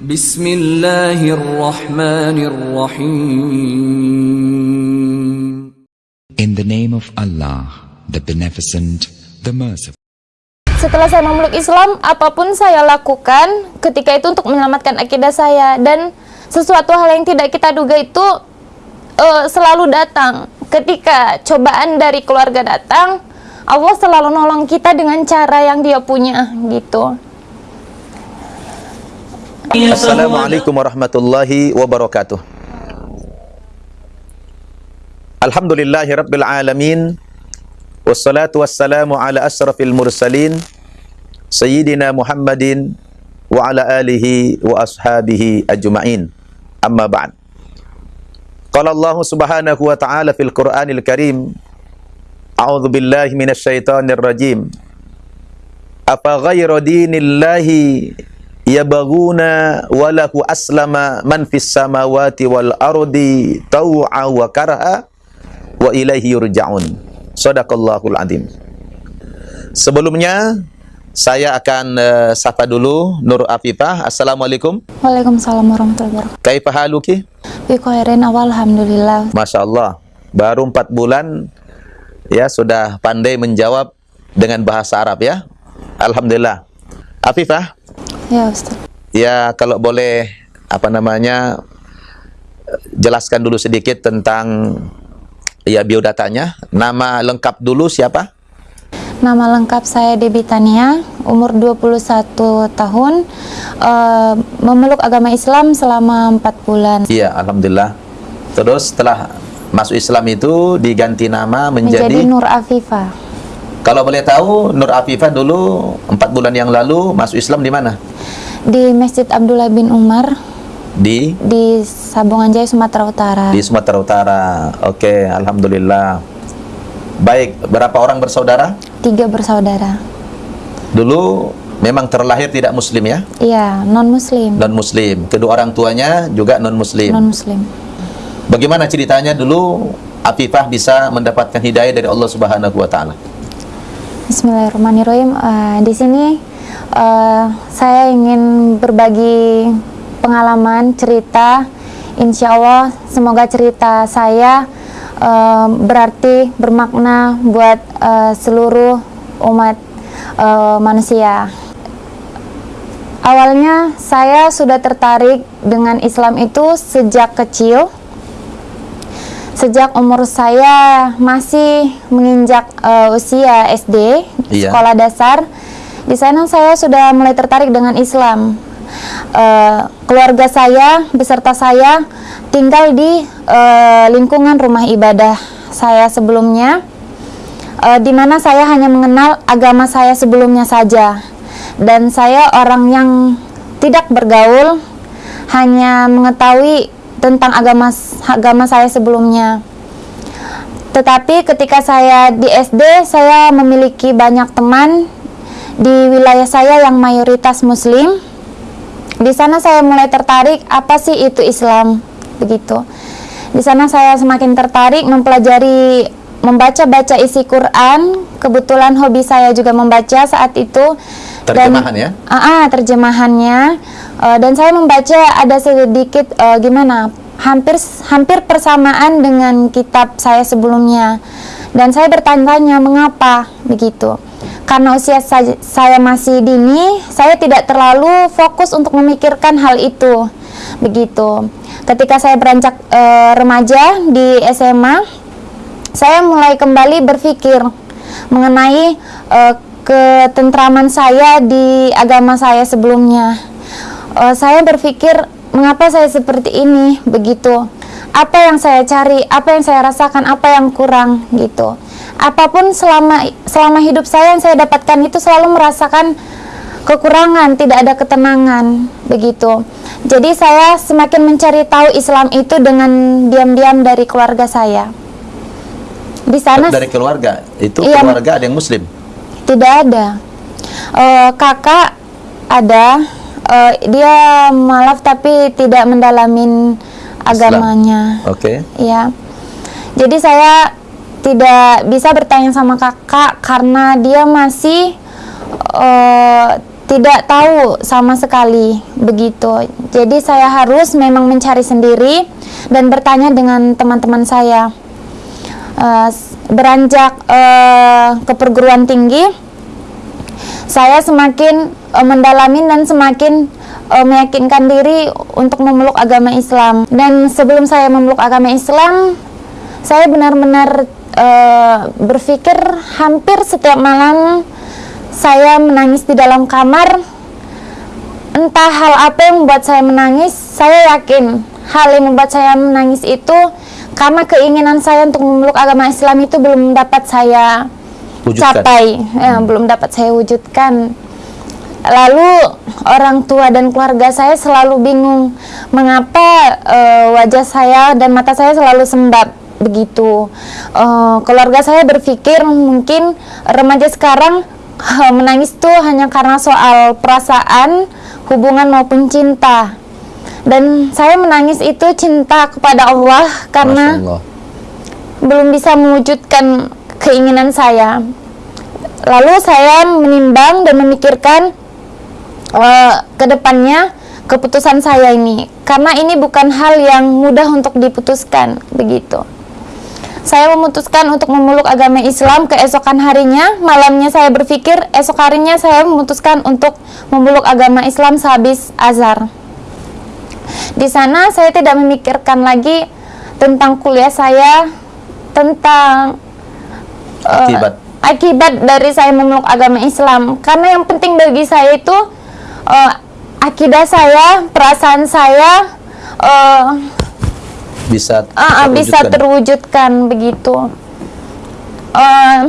Bismillahirrahmanirrahim. In the name of Allah, the Beneficent, the Merciful. Setelah saya memeluk Islam, apa pun saya lakukan ketika itu untuk menyelamatkan akidah saya dan sesuatu hal yang tidak kita duga itu uh, selalu datang. Ketika cobaan dari keluarga datang, Allah selalu nolong kita dengan cara yang Dia punya gitu. السلام عليكم ورحمة الله وبركاته. الحمد لله رب العالمين والصلاة والسلام على أشرف المرسلين سيدنا محمد وعلى آله وأصحابه أجمعين. أما بعد قال الله سبحانه وتعالى في القرآن الكريم أعوذ بالله من الشيطان الرجيم أفغير دين الله yabghuna wa lahu aslama man fis samawati wal ardi taw'a wa karha wa ilaihi yurja'un. Shadaqallahul azim. Sebelumnya saya akan uh, sapa dulu Nur Afifah. Assalamualaikum. Waalaikumsalam warahmatullahi wabarakatuh. Kaifa haluki? Bi khairin awal alhamdulillah. Masya Allah. Baru empat bulan ya sudah pandai menjawab dengan bahasa Arab ya. Alhamdulillah. Afifah, Ya Ustaz. ya kalau boleh apa namanya jelaskan dulu sedikit tentang ya biodatanya. Nama lengkap dulu siapa? Nama lengkap saya Debi Tania, umur 21 tahun, eh, memeluk agama Islam selama 4 bulan. Iya, alhamdulillah. Terus setelah masuk Islam itu diganti nama Menjadi menjadi, Nur Afifah kalau boleh tahu Nur Afifah dulu empat bulan yang lalu masuk Islam di mana? di Masjid Abdullah bin Umar Di di Sabungan Jaya, Sumatera Utara. di Sumatera Utara. Oke, alhamdulillah. Baik, berapa orang bersaudara? Tiga bersaudara. Dulu memang terlahir tidak muslim ya? Iya, non-muslim. Non muslim. Kedua orang tuanya juga non muslim. Non-muslim. Bagaimana ceritanya dulu Afifah bisa mendapatkan hidayah dari Allah Subhanahu wa taala? Bismillahirrahmanirrahim. Eh, di sini eh, saya ingin berbagi pengalaman, cerita. Insya Allah, semoga cerita saya eh, berarti bermakna buat eh, seluruh umat eh, manusia. Awalnya saya sudah tertarik dengan Islam itu sejak kecil. Sejak umur saya masih menginjak eh, usia SD, Iya. sekolah dasar, di sana saya sudah mulai tertarik dengan Islam. Eh, keluarga saya beserta saya tinggal di eh, lingkungan rumah ibadah saya sebelumnya, eh, di mana saya hanya mengenal agama saya sebelumnya saja, dan saya orang yang tidak bergaul, hanya mengetahui tentang agama agama saya sebelumnya. Tetapi ketika saya di SD, saya memiliki banyak teman di wilayah saya yang mayoritas muslim. Di sana saya mulai tertarik apa sih itu Islam begitu. Di sana saya semakin tertarik mempelajari membaca-baca isi Quran. Kebetulan hobi saya juga membaca saat itu. Terjemahan ya? Ah, ah, terjemahannya. Eh, dan saya membaca ada sedikit eh, gimana hampir hampir persamaan dengan kitab saya sebelumnya. Dan saya bertanya-tanya mengapa begitu. Karena usia saya, masih dini, saya tidak terlalu fokus untuk memikirkan hal itu. Begitu. Ketika saya beranjak eh, remaja di SMA, saya mulai kembali berpikir mengenai eh, ketentraman saya di agama saya sebelumnya. Eh, saya berpikir mengapa saya seperti ini begitu. Apa yang saya cari, apa yang saya rasakan, apa yang kurang gitu. Apa pun selama selama hidup saya yang saya dapatkan itu selalu merasakan kekurangan, tidak ada ketenangan begitu. Jadi saya semakin mencari tahu Islam itu dengan diam-diam dari keluarga saya. Di sana Dari keluarga. Itu Iya. keluarga ada yang muslim. tidak ada. Eh, kakak ada, eh, dia malaf tapi tidak mendalamin agamanya. Oke. Ya. Jadi saya tidak bisa bertanya sama kakak karena dia masih eh, tidak tahu sama sekali begitu. Jadi saya harus memang mencari sendiri dan bertanya dengan teman-teman saya. S- beranjak eh, ke perguruan tinggi, saya semakin eh, mendalami dan semakin eh, meyakinkan diri untuk memeluk agama Islam. Dan sebelum saya memeluk agama Islam, saya benar-benar eh, berpikir hampir setiap malam saya menangis di dalam kamar. Entah hal apa yang membuat saya menangis, saya yakin hal yang membuat saya menangis itu karena keinginan saya untuk memeluk agama Islam itu belum dapat saya Wujudkan. capai, ya, belum dapat saya wujudkan. Lalu orang tua dan keluarga saya selalu bingung mengapa eh, wajah saya dan mata saya selalu sembab begitu. Eh, keluarga saya berpikir mungkin remaja sekarang eh, menangis tuh hanya karena soal perasaan, hubungan maupun cinta. Dan saya menangis itu cinta kepada Allah karena Allah. belum bisa mewujudkan keinginan saya. Lalu saya menimbang dan memikirkan eh, ke depannya keputusan saya ini karena ini bukan hal yang mudah untuk diputuskan begitu. Saya memutuskan untuk memeluk agama Islam keesokan harinya, malamnya saya berpikir esok harinya saya memutuskan untuk memeluk agama Islam sehabis azar. Di sana saya tidak memikirkan lagi tentang kuliah saya, tentang eh, Akibat. akibat dari saya memeluk agama Islam. Karena yang penting bagi saya itu eh, akidah saya, perasaan saya eh, Bisa ah, ah, bisa terwujudkan begitu. Eh,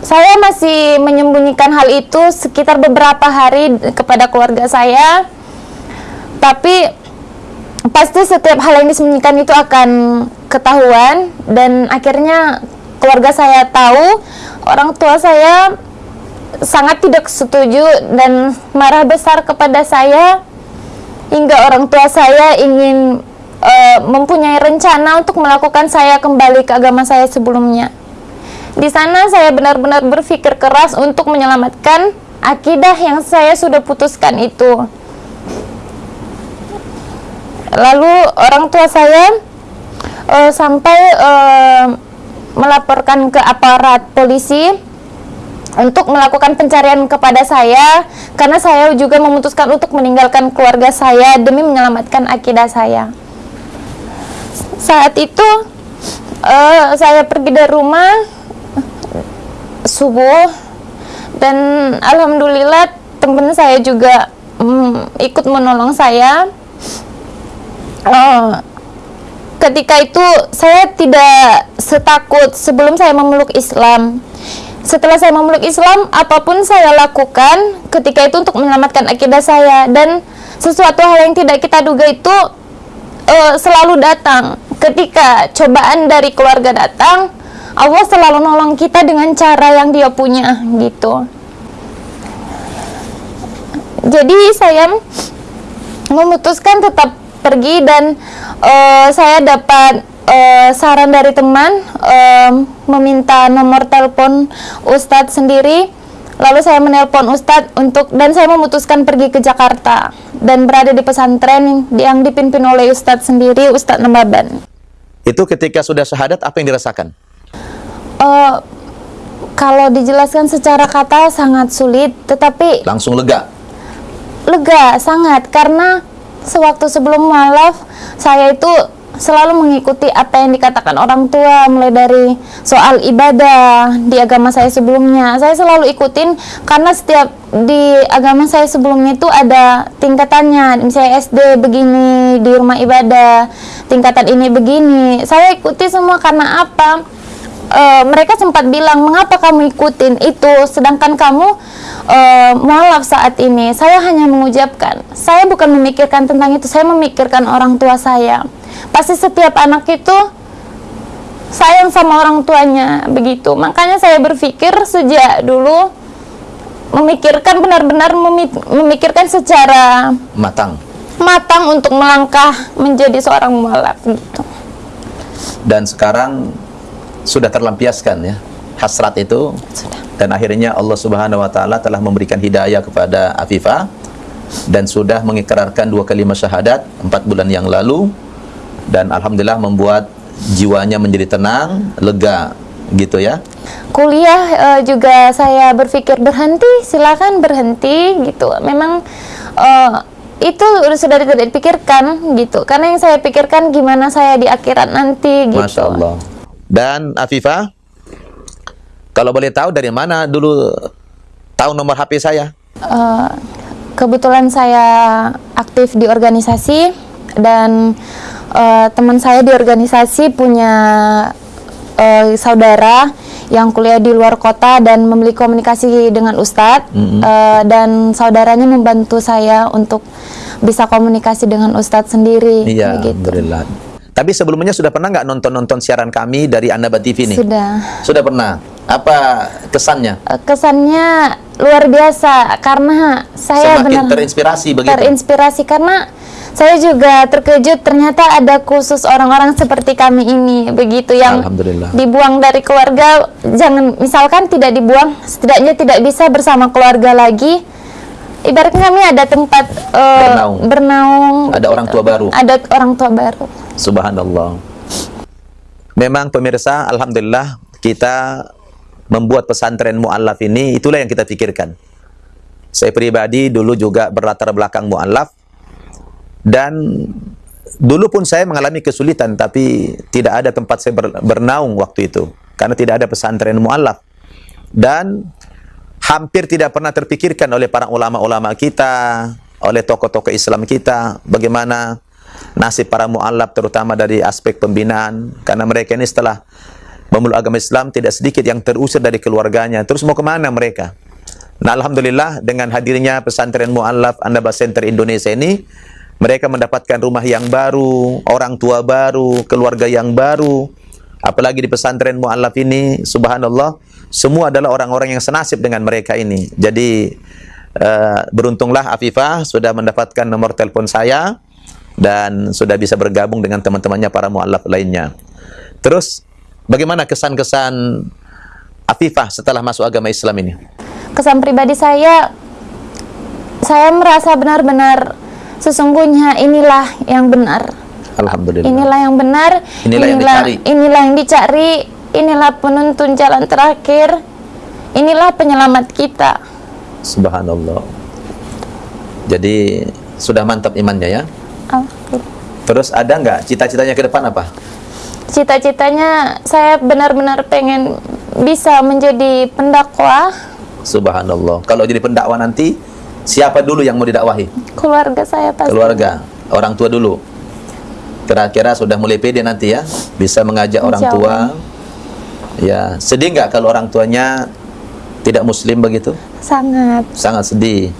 saya masih menyembunyikan hal itu sekitar beberapa hari kepada keluarga saya, tapi pasti setiap hal yang disembunyikan itu akan ketahuan dan akhirnya keluarga saya tahu, orang tua saya sangat tidak setuju dan marah besar kepada saya hingga orang tua saya ingin eh, mempunyai rencana untuk melakukan saya kembali ke agama saya sebelumnya. Di sana saya benar-benar berpikir keras untuk menyelamatkan akidah yang saya sudah putuskan itu. Lalu orang tua saya eh, sampai eh, melaporkan ke aparat polisi untuk melakukan pencarian kepada saya karena saya juga memutuskan untuk meninggalkan keluarga saya demi menyelamatkan akidah saya. Saat itu eh, saya pergi dari rumah subuh dan alhamdulillah teman saya juga mm, ikut menolong saya. Eh, ketika itu saya tidak setakut sebelum saya memeluk Islam. Setelah saya memeluk Islam, apa pun saya lakukan ketika itu untuk menyelamatkan akidah saya dan sesuatu hal yang tidak kita duga itu eh, selalu datang. Ketika cobaan dari keluarga datang, Allah selalu nolong kita dengan cara yang Dia punya gitu. Jadi saya memutuskan tetap pergi dan eh, saya dapat eh, saran dari teman eh, meminta nomor telepon Ustadz sendiri lalu saya menelpon Ustadz untuk dan saya memutuskan pergi ke Jakarta dan berada di pesantren yang dipimpin oleh Ustadz sendiri Ustadz Nembaban Itu ketika sudah syahadat apa yang dirasakan? Eh, kalau dijelaskan secara kata sangat sulit tetapi Langsung lega. lega sangat karena sewaktu sebelum mualaf saya itu selalu mengikuti apa yang dikatakan orang tua mulai dari soal ibadah di agama saya sebelumnya. Saya selalu ikutin karena setiap di agama saya sebelumnya itu ada tingkatannya. Misalnya SD begini di rumah ibadah tingkatan ini begini. Saya ikuti semua karena apa Eh, mereka sempat bilang mengapa kamu ikutin itu? Sedangkan kamu eh, mualaf saat ini. Saya hanya mengucapkan saya bukan memikirkan tentang itu saya memikirkan orang tua saya. Pasti setiap anak itu sayang sama orang tuanya begitu. Makanya saya berpikir sejak dulu memikirkan benar-benar memi- memikirkan secara Matang. matang untuk melangkah menjadi seorang mualaf gitu. Dan sekarang sudah terlampiaskan ya. Hasrat itu sudah dan akhirnya Allah Subhanahu wa taala telah memberikan hidayah kepada Afifah dan sudah mengikrarkan dua kalimat syahadat empat bulan yang lalu dan alhamdulillah membuat jiwanya menjadi tenang, lega gitu ya. kuliah eh, juga saya berpikir berhenti silakan berhenti gitu memang eh, itu sudah tidak dipikirkan gitu karena yang saya pikirkan gimana saya di akhirat nanti gitu Masya Allah. Dan Afifah, kalau boleh tahu dari mana dulu tahu nomor HP saya? Eh, kebetulan saya aktif di organisasi dan eh, teman saya di organisasi punya eh, saudara yang kuliah di luar kota dan memiliki komunikasi dengan ustadz Eh, dan saudaranya membantu saya untuk bisa komunikasi dengan ustadz sendiri Iya, begitu. alhamdulillah. Tapi sebelumnya sudah pernah nggak nonton-nonton siaran kami dari Annaba TV nih? sudah Sudah pernah. Apa kesannya? Kesannya luar biasa karena saya Semakin benar terinspirasi begitu. terinspirasi karena saya juga terkejut ternyata ada khusus orang-orang seperti kami ini begitu yang Alhamdulillah. dibuang dari keluarga jangan misalkan tidak dibuang setidaknya tidak bisa bersama keluarga lagi ibaratnya kami ada tempat eh, Bernaung. bernaung Ada orang tua baru. ada orang tua baru Subhanallah. Memang pemirsa, alhamdulillah kita membuat pesantren muallaf ini itulah yang kita pikirkan. Saya pribadi dulu juga berlatar belakang muallaf dan dulu pun saya mengalami kesulitan tapi tidak ada tempat saya ber- bernaung waktu itu karena tidak ada pesantren muallaf. Dan hampir tidak pernah terpikirkan oleh para ulama-ulama kita, oleh tokoh-tokoh Islam kita bagaimana nasib para muallaf terutama dari aspek pembinaan. Karena mereka ini setelah memeluk agama Islam tidak sedikit yang terusir dari keluarganya. Terus mau ke mana mereka? Nah Alhamdulillah dengan hadirnya pesantren muallaf Andaba Center Indonesia ini mereka mendapatkan rumah yang baru orang tua baru keluarga yang baru. Apalagi di pesantren muallaf ini subhanallah semua adalah orang-orang yang senasib dengan mereka ini. Jadi eh, beruntunglah Afifah sudah mendapatkan nomor telepon saya dan sudah bisa bergabung dengan teman-temannya para muallaf lainnya. Terus bagaimana kesan-kesan Afifah setelah masuk agama Islam ini? kesan pribadi saya saya merasa benar-benar sesungguhnya inilah yang benar Alhamdulillah. inilah yang benar Inilah yang dicari. inilah yang dicari inilah penuntun jalan terakhir inilah penyelamat kita Subhanallah. Jadi sudah mantap imannya ya. Alhamdulillah. Terus ada nggak cita-citanya ke depan apa? cita-citanya saya benar-benar pengen bisa menjadi pendakwah Subhanallah. Kalau jadi pendakwah nanti siapa dulu yang mau didakwahi? keluarga saya pasti Keluarga, orang tua dulu. Kira-kira sudah mulai pede nanti ya, bisa mengajak orang tua. Ya, sedih nggak kalau orang tuanya tidak muslim begitu? sangat Sangat sedih.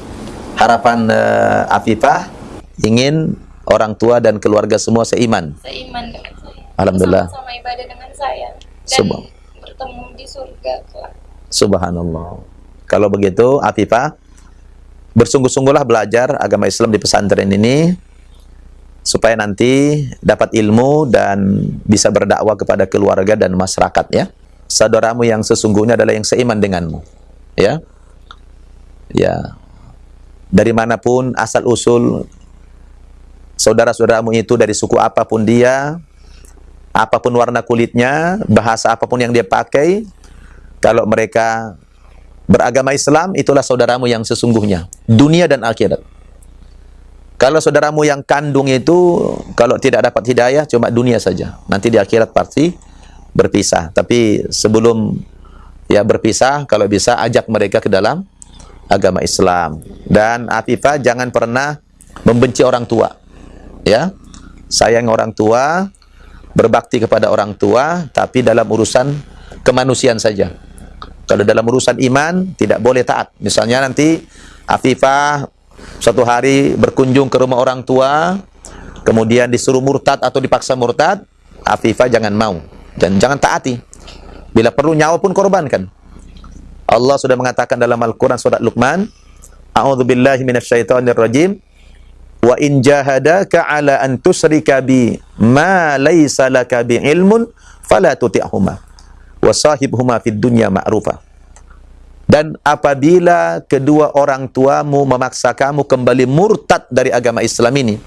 Harapan eh, Afifah ingin orang tua dan keluarga semua seiman. seiman dengan saya Alhamdulillah. sama ibadah dengan saya dan Subhan- bertemu di surga kelak Subhanallah. Kalau begitu, Afifah, bersungguh-sungguhlah belajar agama Islam di pesantren ini supaya nanti dapat ilmu dan bisa berdakwah kepada keluarga dan masyarakat ya. Saudaramu yang sesungguhnya adalah yang seiman denganmu. Ya. Ya. Dari mana pun asal usul saudara-saudaramu itu dari suku apa pun dia, apa pun warna kulitnya, bahasa apa pun yang dia pakai, kalau mereka beragama Islam, itulah saudaramu yang sesungguhnya, dunia dan akhirat. Kalau saudaramu yang kandung itu, kalau tidak dapat hidayah, cuma dunia saja. Nanti di akhirat pasti berpisah. Tapi sebelum ya berpisah, kalau bisa ajak mereka ke dalam agama Islam. Dan Afifah jangan pernah membenci orang tua. Ya, sayang orang tua, berbakti kepada orang tua, tapi dalam urusan kemanusiaan saja. Kalau dalam urusan iman tidak boleh taat. Misalnya nanti Afifah suatu hari berkunjung ke rumah orang tua, kemudian disuruh murtad atau dipaksa murtad, Afifah jangan mau dan jangan taati. Bila perlu nyawa pun korbankan. Allah sudah mengatakan dalam Al-Qur'an surat Luqman, A'udzubillahi. Wa in jahadaka ala an tusyrika bi ma laysa laka bi ilmun fala tuti'huma wa sahibhuma fid dunya ma'rufa. Dan apabila kedua orang tuamu memaksa kamu kembali murtad dari agama Islam ini,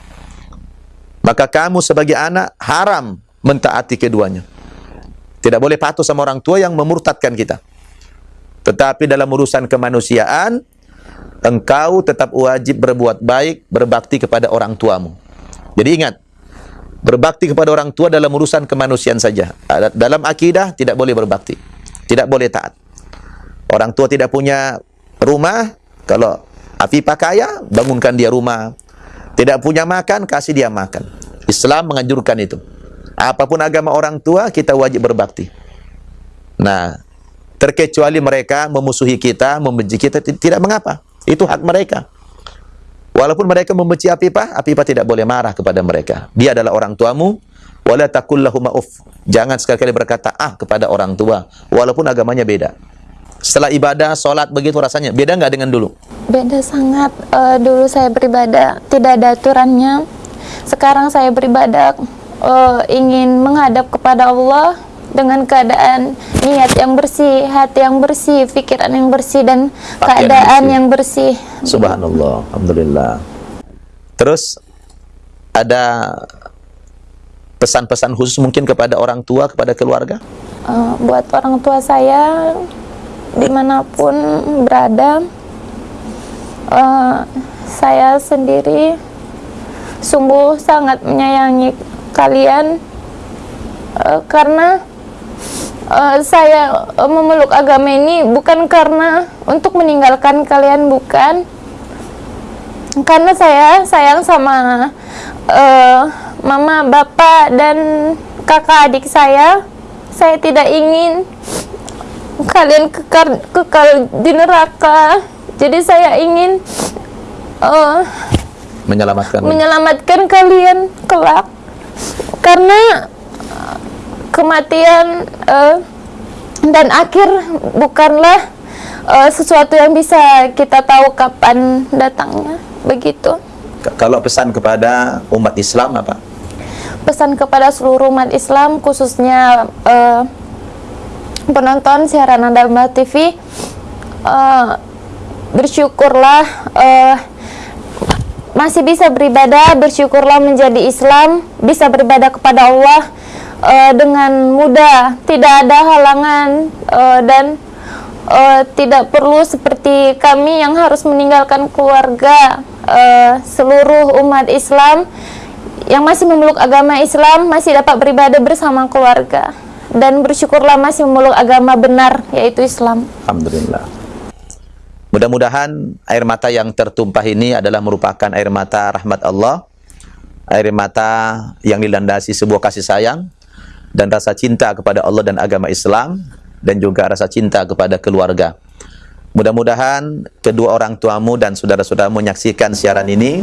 maka kamu sebagai anak haram mentaati keduanya. Tidak boleh patuh sama orang tua yang memurtadkan kita. Tetapi dalam urusan kemanusiaan, engkau tetap wajib berbuat baik, berbakti kepada orang tuamu. Jadi ingat, berbakti kepada orang tua dalam urusan kemanusiaan saja. Dalam akidah tidak boleh berbakti. Tidak boleh taat. Orang tua tidak punya rumah, kalau Afifah kaya, bangunkan dia rumah. Tidak punya makan, kasih dia makan. Islam menganjurkan itu. Apa pun agama orang tua, kita wajib berbakti. Nah, terkecuali mereka memusuhi kita, membenci kita, tidak mengapa. Itu hak mereka. Walaupun mereka membenci Apipah, Apipah tidak boleh marah kepada mereka. Dia adalah orang tuamu, wala takul uff. Jangan sekali-kali berkata ah kepada orang tua, walaupun agamanya beda. Setelah ibadah, sholat begitu rasanya beda nggak dengan dulu? Beda sangat. Uh, dulu saya beribadah tidak ada aturannya. Sekarang saya beribadah uh, ingin menghadap kepada Allah dengan keadaan niat yang bersih, hati yang bersih, pikiran yang bersih dan Pakaian keadaan bersih. yang bersih. Subhanallah, alhamdulillah. Terus ada pesan-pesan khusus mungkin kepada orang tua, kepada keluarga? Uh, buat orang tua saya di mana pun berada, uh, saya sendiri sungguh sangat menyayangi kalian uh, karena uh, saya uh, memeluk agama ini bukan karena untuk meninggalkan kalian bukan. Karena saya sayang sama uh, mama bapak dan kakak adik saya. Saya tidak ingin kalian kekal kekal di neraka. Jadi saya ingin uh, Menyelamatkan. menyelamatkan kalian kelak. Karena kematian uh, dan akhir bukanlah uh, sesuatu yang bisa kita tahu kapan datangnya begitu Kalau pesan kepada umat Islam apa? pesan kepada seluruh umat Islam khususnya uh, penonton siaran Anda Mbak TV uh, bersyukurlah uh, masih bisa beribadah bersyukurlah menjadi Islam bisa beribadah kepada Allah uh, dengan mudah tidak ada halangan uh, dan uh, tidak perlu seperti kami yang harus meninggalkan keluarga uh, seluruh umat Islam yang masih memeluk agama Islam masih dapat beribadah bersama keluarga dan bersyukurlah masih memeluk agama benar yaitu Islam. Alhamdulillah. Mudah-mudahan air mata yang tertumpah ini adalah merupakan air mata rahmat Allah, air mata yang dilandasi sebuah kasih sayang dan rasa cinta kepada Allah dan agama Islam dan juga rasa cinta kepada keluarga. Mudah-mudahan kedua orang tuamu dan saudara-saudaramu menyaksikan siaran ini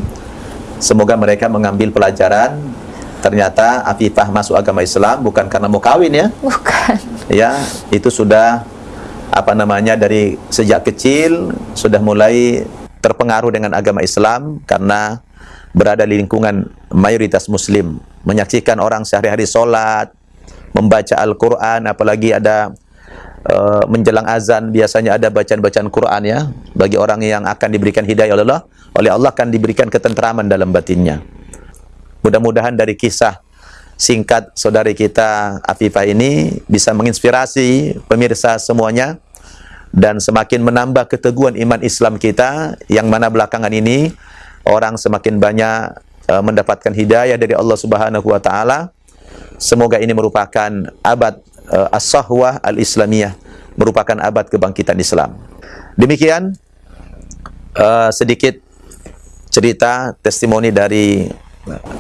semoga mereka mengambil pelajaran ternyata Afifah masuk agama Islam bukan karena mau kawin ya Bukan. ya itu sudah apa namanya dari sejak kecil sudah mulai terpengaruh dengan agama Islam karena berada di lingkungan mayoritas muslim menyaksikan orang sehari-hari sholat membaca Al-Quran apalagi ada uh, menjelang azan biasanya ada bacaan-bacaan Quran ya bagi orang yang akan diberikan hidayah oleh Allah oleh Allah akan diberikan ketentraman dalam batinnya mudah-mudahan dari kisah singkat saudari kita Afifah ini bisa menginspirasi pemirsa semuanya dan semakin menambah keteguhan iman Islam kita yang mana belakangan ini orang semakin banyak uh, mendapatkan hidayah dari Allah Subhanahu wa taala. Semoga ini merupakan abad uh, as-sahwah al-islamiyah, merupakan abad kebangkitan Islam. Demikian uh, sedikit cerita testimoni dari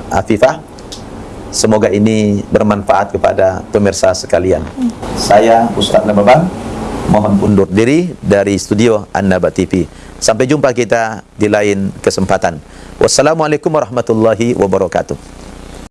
Afifah Semoga ini bermanfaat kepada pemirsa sekalian. Saya Ustaz Nababan mohon undur diri dari studio An-Naba TV. Sampai jumpa kita di lain kesempatan. Wassalamualaikum warahmatullahi wabarakatuh.